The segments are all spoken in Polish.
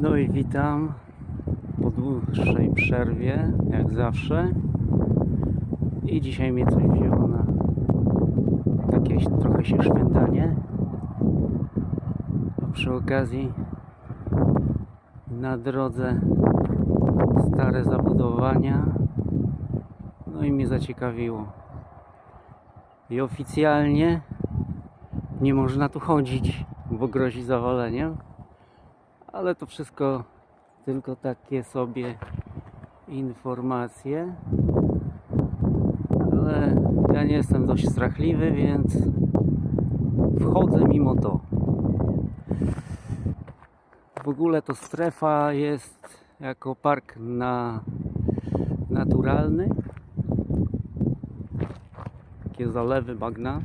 No i witam po dłuższej przerwie, jak zawsze. I dzisiaj mnie coś wzięło na takie trochę się szwendanie. A przy okazji na drodze stare zabudowania. No i mnie zaciekawiło. I oficjalnie nie można tu chodzić, bo grozi zawaleniem ale to wszystko tylko takie sobie informacje. Ale ja nie jestem dość strachliwy, więc wchodzę mimo to. W ogóle to strefa jest jako park na naturalny. Takie zalewy bagna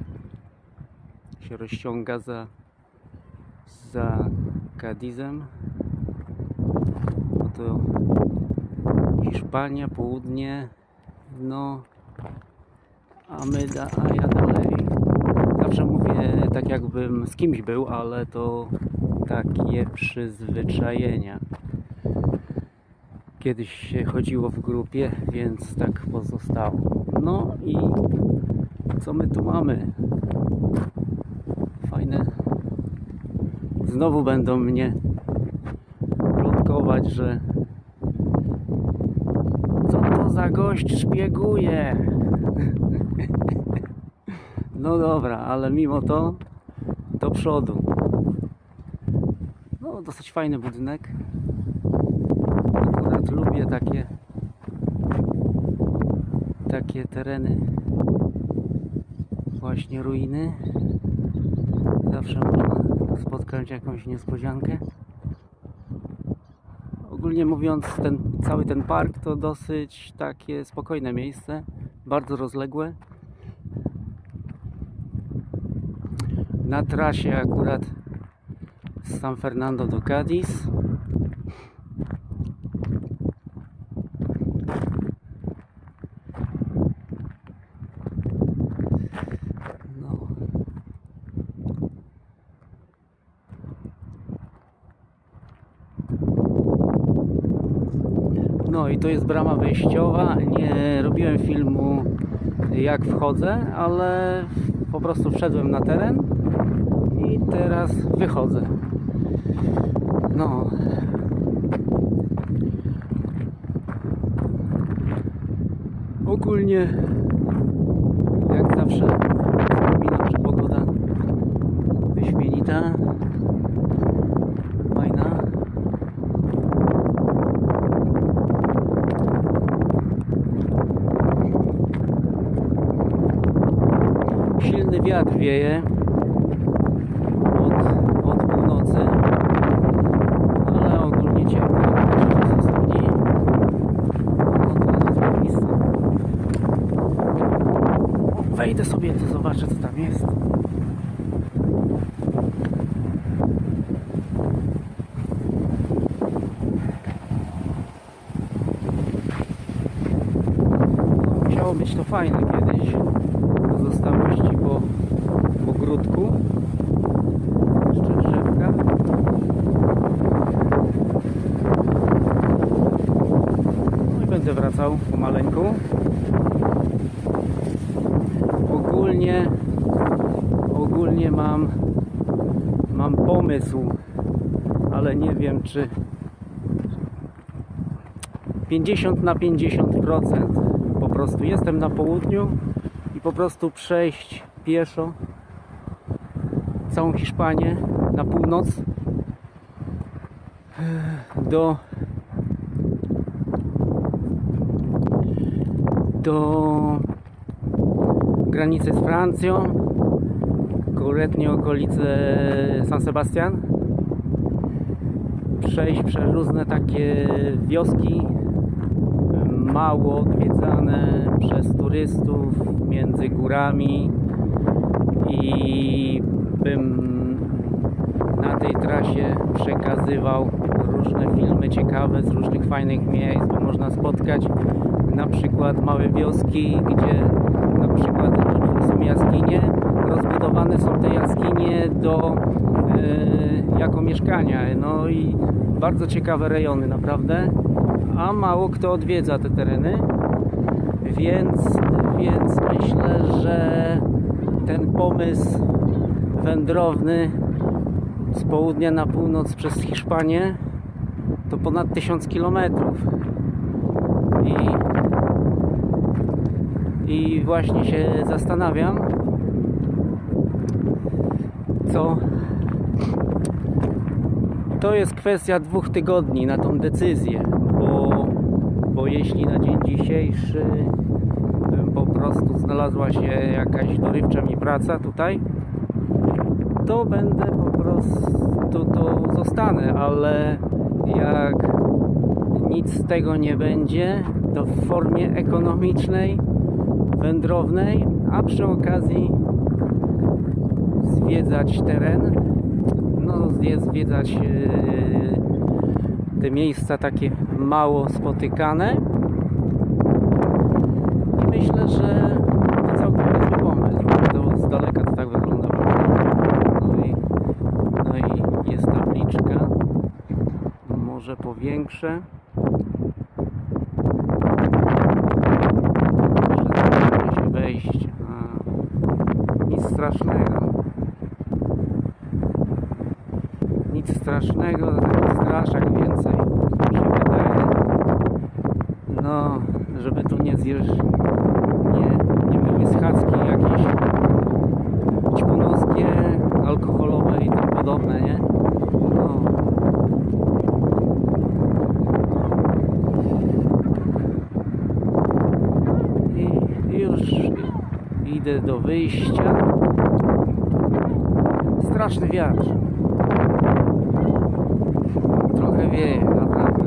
się rozciąga za za Cadizem. Hiszpania, południe, no a my da, a ja dalej. Zawsze mówię tak jakbym z kimś był, ale to takie przyzwyczajenia. Kiedyś się chodziło w grupie, więc tak pozostało. No i co my tu mamy? Fajne znowu będą mnie plotkować, że za gość szpieguje. No dobra, ale mimo to do przodu. No dosyć fajny budynek. Akurat lubię takie takie tereny właśnie ruiny zawsze można spotkać jakąś niespodziankę. Ogólnie mówiąc, ten, cały ten park to dosyć takie spokojne miejsce, bardzo rozległe. Na trasie akurat z San Fernando do Cadiz. No. No i to jest brama wejściowa. Nie robiłem filmu jak wchodzę, ale po prostu wszedłem na teren i teraz wychodzę. No. Ogólnie jak zawsze wspominam, że pogoda wyśmienita, wiatr wieje od, od północy, ale ogólnie ciepło. Wejdę sobie, to zobaczę co tam jest. Musiało być to fajne kiedyś pozostałości po ogródku. Jeszcze drzewka. No i będę wracał pomaleńku. Ogólnie ogólnie mam mam pomysł, ale nie wiem czy 50 na 50% po prostu jestem na południu po prostu przejść pieszo całą Hiszpanię na północ do do granicy z Francją konkretnie okolice San Sebastian. Przejść przez różne takie wioski mało odwiedzane przez turystów między górami i bym na tej trasie przekazywał różne filmy ciekawe z różnych fajnych miejsc, bo można spotkać na przykład małe wioski, gdzie na przykład są jaskinie, rozbudowane są te jaskinie do e, jako mieszkania. No i bardzo ciekawe rejony naprawdę, a mało kto odwiedza te tereny, więc, więc myślę, że ten pomysł wędrowny z południa na północ przez Hiszpanię to ponad 1000 kilometrów. I, I właśnie się zastanawiam, co to jest kwestia dwóch tygodni na tą decyzję, bo jeśli na dzień dzisiejszy bym po prostu znalazła się jakaś dorywcza mi praca tutaj, to będę po prostu to zostanę, ale jak nic z tego nie będzie, to w formie ekonomicznej, wędrownej, a przy okazji zwiedzać teren, no zwie- zwiedzać e, te miejsca takie mało spotykane i myślę, że to całkiem niezły pomysł, to z daleka to tak wygląda. No i, no i jest tabliczka, może powiększę. Wejść. Nic strasznego. Nic strasznego, to taki straszak więcej się wydaje. No, żeby tu nie zjeżdż, nie, nie były schadzki jakieś ćpunowskie, alkoholowe i tym podobne, nie? No. I już idę do wyjścia. Straszny wiatr. Trochę wieje, naprawdę.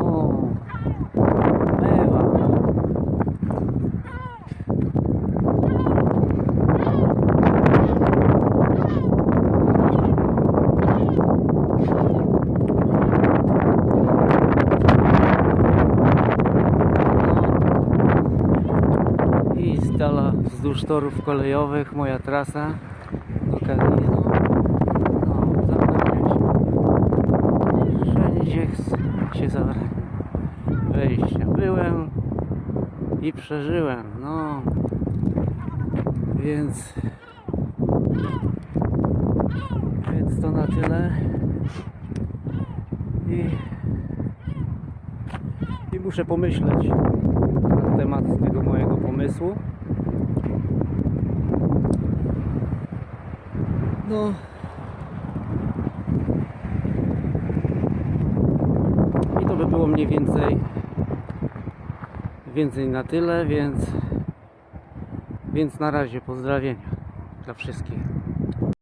O, o, mewa. I z dala wzdłuż torów kolejowych moja trasa do Kalinu. No, zabrałem. Wszędzie się zabrałem wejścia. Byłem i przeżyłem. No, więc więc to na tyle. I, i muszę pomyśleć na temat tego mojego pomysłu. No. I to by było mniej więcej więcej na tyle, więc więc na razie pozdrowienia dla wszystkich.